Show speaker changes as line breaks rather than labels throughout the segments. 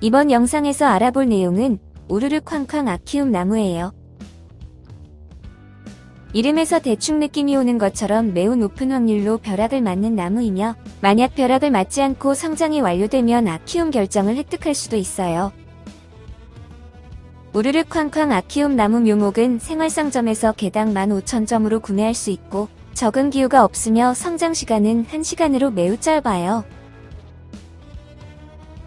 이번 영상에서 알아볼 내용은 우르르 쾅쾅 아키움 나무예요. 이름에서 대충 느낌이 오는 것처럼 매우 높은 확률로 벼락을 맞는 나무이며 만약 벼락을 맞지 않고 성장이 완료되면 아키움 결정을 획득할 수도 있어요. 우르르 쾅쾅 아키움 나무 묘목은 생활상점에서 개당 15,000점으로 구매할 수 있고 적은 기후가 없으며 성장 시간은 1시간으로 매우 짧아요.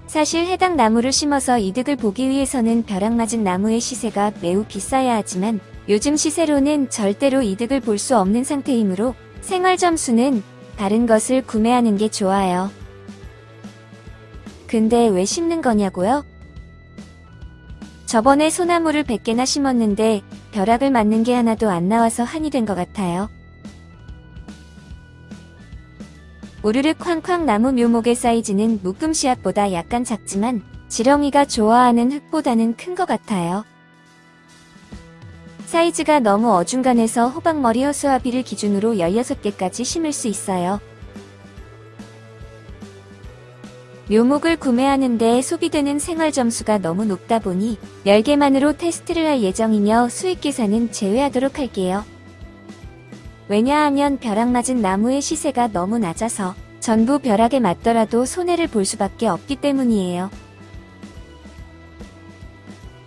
사실 해당 나무를 심어서 이득을 보기 위해서는 벼락 맞은 나무의 시세가 매우 비싸야 하지만 요즘 시세로는 절대로 이득을 볼 수 없는 상태이므로 생활점수는 다른 것을 구매하는 게 좋아요. 근데 왜 심는 거냐고요? 저번에 소나무를 100개나 심었는데 벼락을 맞는 게 하나도 안 나와서 한이 된 것 같아요. 우르르 쾅쾅 나무 묘목의 사이즈는 묶음 씨앗보다 약간 작지만 지렁이가 좋아하는 흙보다는 큰 것 같아요. 사이즈가 너무 어중간해서 호박머리 허수아비를 기준으로 16개까지 심을 수 있어요. 묘목을 구매하는데 소비되는 생활 점수가 너무 높다 보니 10개만으로 테스트를 할 예정이며 수익 계산은 제외하도록 할게요. 왜냐하면 벼락 맞은 나무의 시세가 너무 낮아서 전부 벼락에 맞더라도 손해를 볼 수밖에 없기 때문이에요.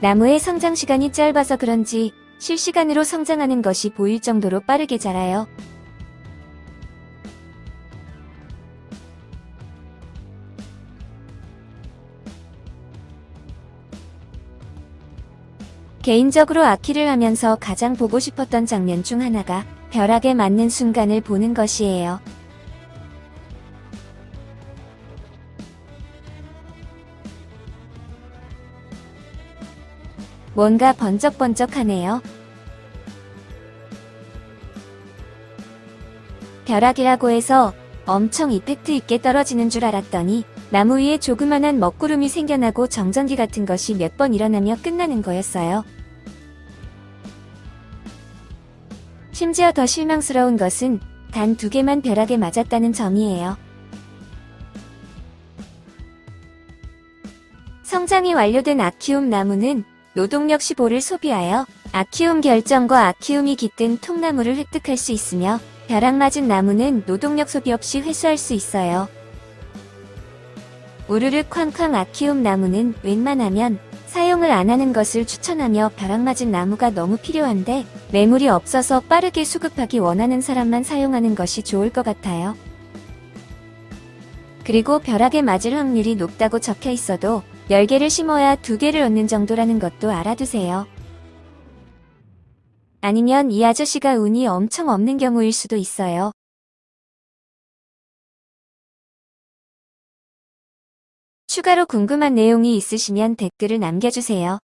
나무의 성장 시간이 짧아서 그런지 실시간으로 성장하는 것이 보일 정도로 빠르게 자라요. 개인적으로 아키를 하면서 가장 보고 싶었던 장면 중 하나가 벼락에 맞는 순간을 보는 것이에요. 뭔가 번쩍번쩍하네요. 벼락이라고 해서 엄청 이펙트 있게 떨어지는 줄 알았더니 나무 위에 조그만한 먹구름이 생겨나고 정전기 같은 것이 몇 번 일어나며 끝나는 거였어요. 심지어 더 실망스러운 것은 단 두 개만 벼락에 맞았다는 점이에요. 성장이 완료된 아키움 나무는 노동력 15를 소비하여 아키움 결정과 아키움이 깃든 통나무를 획득할 수 있으며 벼락 맞은 나무는 노동력 소비 없이 회수할 수 있어요. 우르르 쾅쾅 아키움 나무는 웬만하면 사용을 안 하는 것을 추천하며 벼락 맞은 나무가 너무 필요한데 매물이 없어서 빠르게 수급하기 원하는 사람만 사용하는 것이 좋을 것 같아요. 그리고 벼락에 맞을 확률이 높다고 적혀 있어도 10개를 심어야 2개를 얻는 정도라는 것도 알아두세요. 아니면 이 아저씨가 운이 엄청 없는 경우일 수도 있어요. 추가로 궁금한 내용이 있으시면 댓글을 남겨주세요.